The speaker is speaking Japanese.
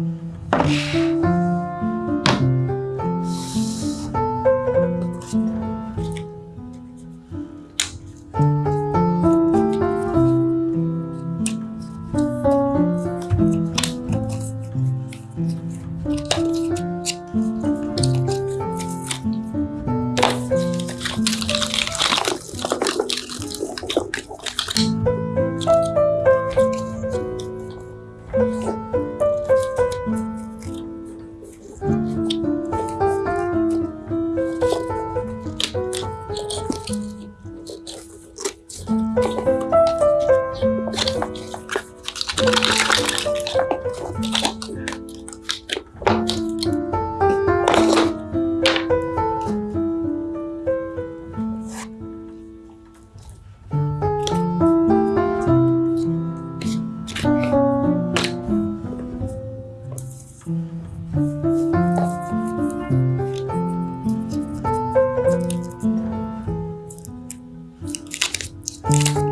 you Bye.